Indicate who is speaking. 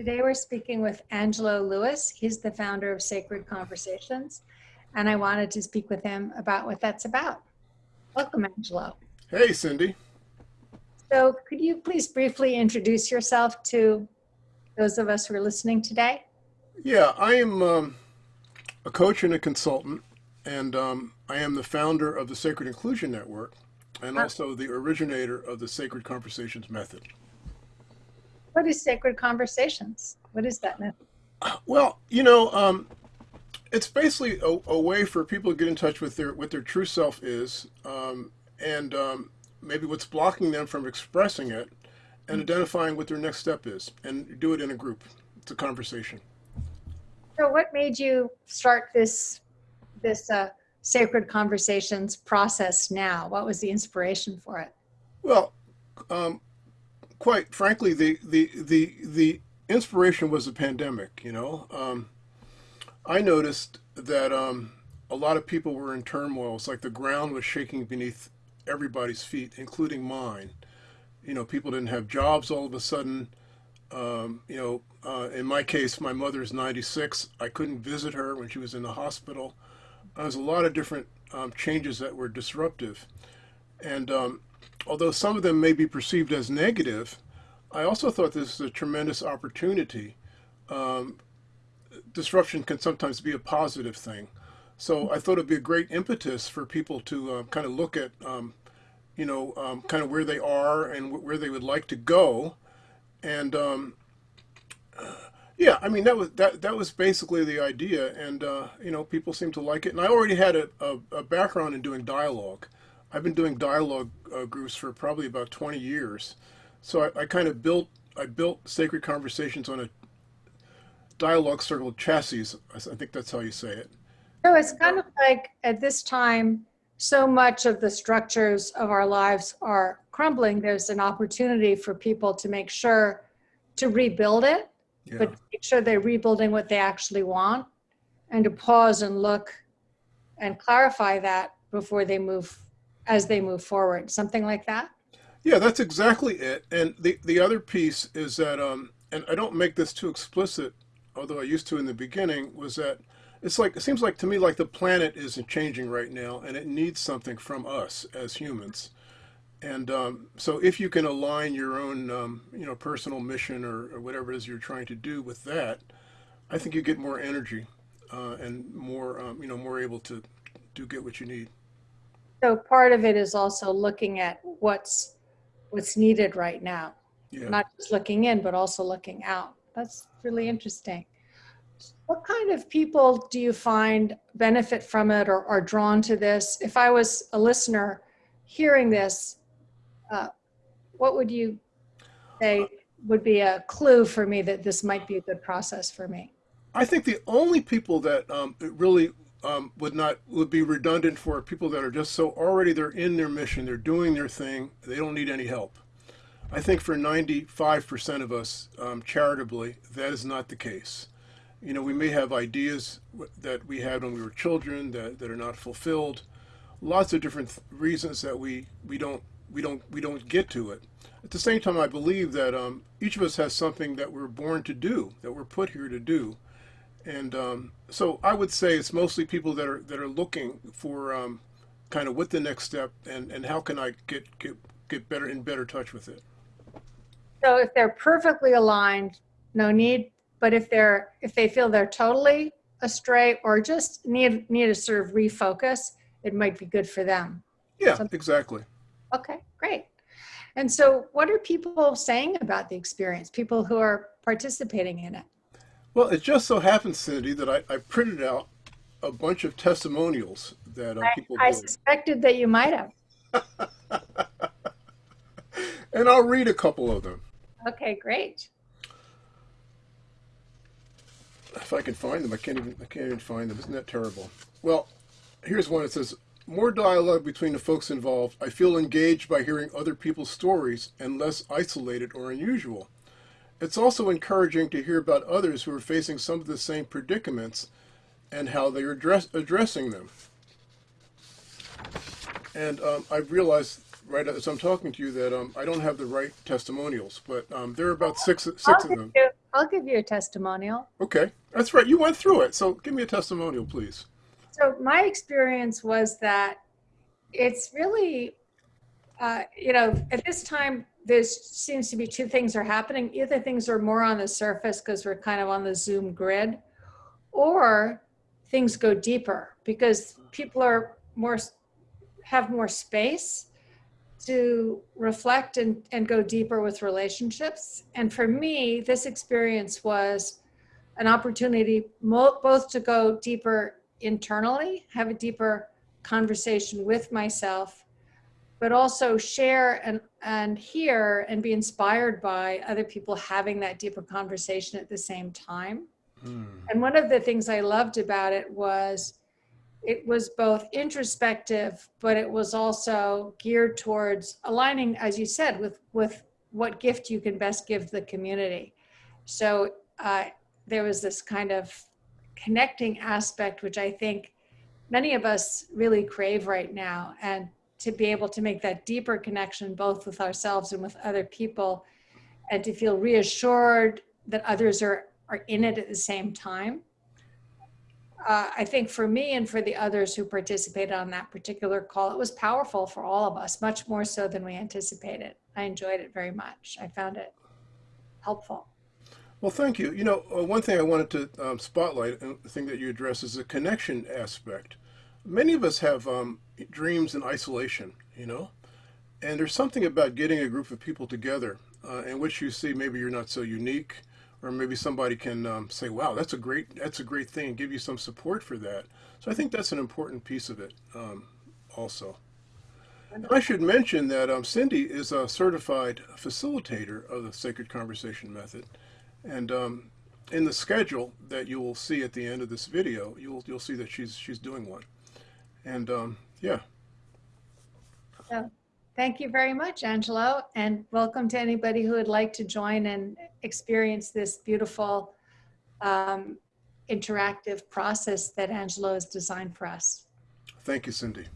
Speaker 1: Today we're speaking with Angelo Lewis. He's the founder of Sacred Conversations, and I wanted to speak with him about what that's about. Welcome, Angelo.
Speaker 2: Hey, Cindy.
Speaker 1: So, could you please briefly introduce yourself to those of us who are listening today?
Speaker 2: Yeah, I am um, a coach and a consultant, and um, I am the founder of the Sacred Inclusion Network and
Speaker 1: Ah.
Speaker 2: also the originator of the Sacred Conversations method.
Speaker 1: What is Sacred Conversations? What is that method?
Speaker 2: Well, you know, um, it's basically a, a way for people to get in touch with their what their true self is, um, and um, maybe what's blocking them from expressing it, and identifying what their next step is, and do it in a group. It's a conversation.
Speaker 1: So, what made you start this this uh, Sacred Conversations process now? What was the inspiration for it?
Speaker 2: Well, um, quite frankly, the, the, the, the inspiration was the pandemic, you know. Um, I noticed that um, a lot of people were in turmoil. It's like the ground was shaking beneath everybody's feet, including mine. You know, people didn't have jobs all of a sudden. Um, you know, uh, in my case, my mother's 96. I couldn't visit her when she was in the hospital. There's a lot of different um, changes that were disruptive. And um, although some of them may be perceived as negative, I also thought this is a tremendous opportunity. Um, disruption can sometimes be a positive thing. So I thought it'd be a great impetus for people to uh, kind of look at, um, you know, um, kind of where they are and wh- where they would like to go. And um, uh, yeah, I mean that was that that was basically the idea, and uh, you know, people seem to like it. And I already had a, a, a background in doing dialogue. I've been doing dialogue uh, groups for probably about 20 years. So I, I kind of built I built Sacred Conversations on a dialogue circle chassis. I think that's how you say it.
Speaker 1: So it's kind of like at this time, so much of the structures of our lives are crumbling. There's an opportunity for people to make sure to rebuild it,
Speaker 2: Yeah.
Speaker 1: but make sure they're rebuilding what they actually want and to pause and look and clarify that before they move, as they move forward. Something like that?
Speaker 2: Yeah, that's exactly it. And the the other piece is that, um, and I don't make this too explicit, although I used to in the beginning, was that it's like it seems like to me like the planet isn't changing right now, and it needs something from us as humans. And um, so, if you can align your own, um, you know, personal mission or, or whatever it is you're trying to do with that, I think you get more energy uh, and more, um, you know, more able to do get what you need.
Speaker 1: So part of it is also looking at what's, what's needed right now.
Speaker 2: Yeah.
Speaker 1: not just looking in, but also looking out. That's really interesting. What kind of people do you find benefit from it or are drawn to this? If I was a listener hearing this, uh, what would you say would be a clue for me that this might be a good process for me?
Speaker 2: I think the only people that um, it really um, would not would be redundant for people that are just so already they're in their mission, they're doing their thing, they don't need any help. I think for 95% of us, um, charitably, that is not the case. You know, we may have ideas that we had when we were children that, that are not fulfilled. Lots of different reasons that we, we don't we don't we don't get to it. At the same time, I believe that um, each of us has something that we're born to do, that we're put here to do, and um, so I would say it's mostly people that are that are looking for um, kind of what the next step and, and how can I get get get better in better touch with it.
Speaker 1: So if they're perfectly aligned, no need, but if they're, if they feel they're totally astray or just need, need to sort of refocus, it might be good for them.
Speaker 2: Yeah,
Speaker 1: Some-
Speaker 2: exactly.
Speaker 1: Okay, great. And so what are people saying about the experience, people who are participating in it?
Speaker 2: Well, it just so happens, Cindy, that I, I printed out a bunch of testimonials that uh, people
Speaker 1: I
Speaker 2: did,
Speaker 1: suspected that you might have.
Speaker 2: and I'll read a couple of them
Speaker 1: Okay, great.
Speaker 2: if I can find them. I can't even I can't even find them. Isn't that terrible? Well, here's one. It says more dialogue between the folks involved. I feel engaged by hearing other people's stories and less isolated or unusual. It's also encouraging to hear about others who are facing some of the same predicaments and how they are address, addressing them. And um, I've realized right as I'm talking to you that um, I don't have the right testimonials, but um, there are about six six
Speaker 1: I'll
Speaker 2: of
Speaker 1: give
Speaker 2: them.
Speaker 1: you, I'll give you a testimonial.
Speaker 2: Okay, that's right. You went through it, so give me a testimonial, please.
Speaker 1: So my experience was that it's really, uh, you know, at this time, there seems to be two things are happening. Either things are more on the surface because we're kind of on the Zoom grid, or things go deeper because people are more have more space to reflect and, and go deeper with relationships. And for me, this experience was an opportunity both to go deeper internally, have a deeper conversation with myself, but also share and, and hear and be inspired by other people having that deeper conversation at the same time.
Speaker 2: Hmm.
Speaker 1: And one of the things I loved about it was it was both introspective, but it was also geared towards aligning, as you said, with with what gift you can best give the community. So uh, there was this kind of connecting aspect, which I think many of us really crave right now, and to be able to make that deeper connection both with ourselves and with other people, and to feel reassured that others are are in it at the same time uh, I think for me and for the others who participated on that particular call, it was powerful for all of us, much more so than we anticipated. I enjoyed it very much. I found it helpful.
Speaker 2: Well, thank you. You know, uh, one thing I wanted to um, spotlight, and the thing that you address, is the connection aspect. Many of us have um, dreams in isolation, you know, and there's something about getting a group of people together uh, in which you see maybe you're not so unique, or maybe somebody can um, say, "Wow, that's a great that's a great thing," and give you some support for that. So I think that's an important piece of it, um, also. And I should mention that um, Cindy is a certified facilitator of the Sacred Conversation Method, and um, in the schedule that you will see at the end of this video, you'll you'll see that she's she's doing one, and um, yeah.
Speaker 1: So, thank you very much, Angelo, and welcome to anybody who would like to join and experience this beautiful um, interactive process that Angelo has designed for us.
Speaker 2: Thank you, Cindy.